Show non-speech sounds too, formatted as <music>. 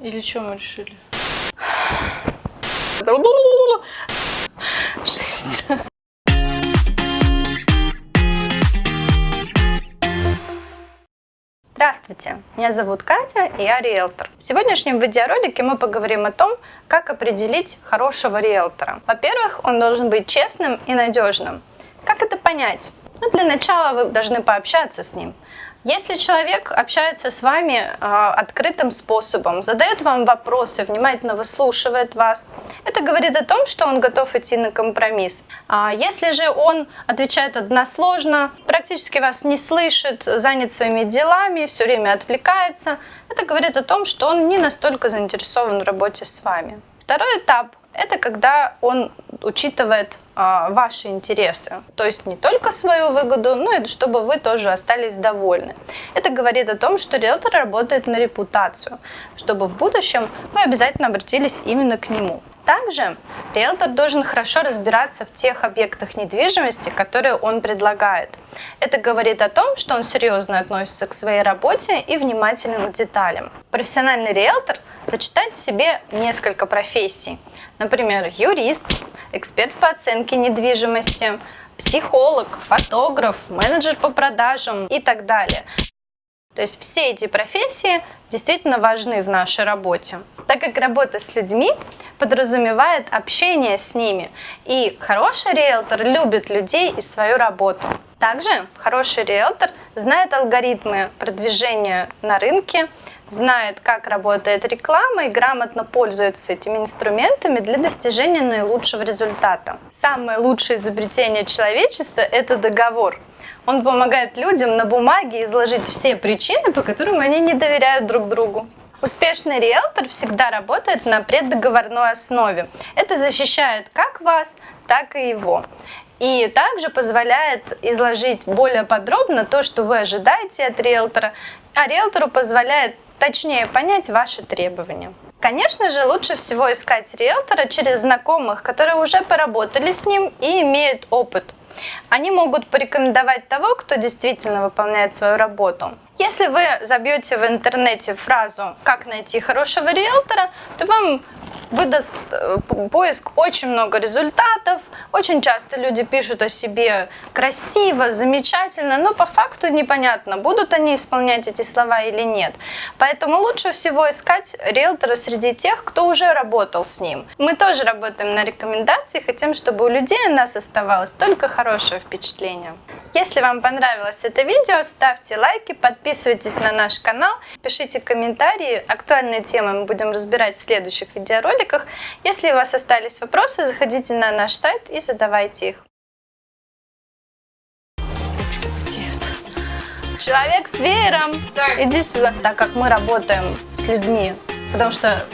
Или что мы решили? <sighs> Жесть. Здравствуйте, меня зовут Катя, и я риэлтор. В сегодняшнем видеоролике мы поговорим о том, как определить хорошего риэлтора. Во-первых, он должен быть честным и надежным. Как это понять? Ну, для начала вы должны пообщаться с ним. Если человек общается с вами э, открытым способом, задает вам вопросы, внимательно выслушивает вас, это говорит о том, что он готов идти на компромисс. А если же он отвечает односложно, практически вас не слышит, занят своими делами, все время отвлекается, это говорит о том, что он не настолько заинтересован в работе с вами. Второй этап это когда он учитывает а, ваши интересы, то есть не только свою выгоду, но и чтобы вы тоже остались довольны. Это говорит о том, что риэлтор работает на репутацию, чтобы в будущем вы обязательно обратились именно к нему. Также риэлтор должен хорошо разбираться в тех объектах недвижимости, которые он предлагает. Это говорит о том, что он серьезно относится к своей работе и внимателен к деталям. Профессиональный риэлтор сочетает в себе несколько профессий. Например, юрист, эксперт по оценке недвижимости, психолог, фотограф, менеджер по продажам и так далее. То есть все эти профессии действительно важны в нашей работе, так как работа с людьми подразумевает общение с ними. И хороший риэлтор любит людей и свою работу. Также хороший риэлтор знает алгоритмы продвижения на рынке, знает, как работает реклама и грамотно пользуется этими инструментами для достижения наилучшего результата. Самое лучшее изобретение человечества – это договор. Он помогает людям на бумаге изложить все причины, по которым они не доверяют друг другу. Успешный риэлтор всегда работает на преддоговорной основе. Это защищает как вас, так и его. И также позволяет изложить более подробно то, что вы ожидаете от риэлтора, а риэлтору позволяет точнее понять ваши требования. Конечно же, лучше всего искать риэлтора через знакомых, которые уже поработали с ним и имеют опыт. Они могут порекомендовать того, кто действительно выполняет свою работу. Если вы забьете в интернете фразу «как найти хорошего риэлтора», то вам выдаст э, поиск очень много результатов. Очень часто люди пишут о себе красиво, замечательно, но по факту непонятно, будут они исполнять эти слова или нет. Поэтому лучше всего искать риэлтора среди тех, кто уже работал с ним. Мы тоже работаем на рекомендации, хотим, чтобы у людей о нас оставалось только хорошее впечатление. Если вам понравилось это видео, ставьте лайки, подписывайтесь на наш канал, пишите комментарии. Актуальные темы мы будем разбирать в следующих видеороликах. Если у вас остались вопросы, заходите на наш сайт и задавайте их. Человек с веером, иди сюда. Так как мы работаем с людьми, потому что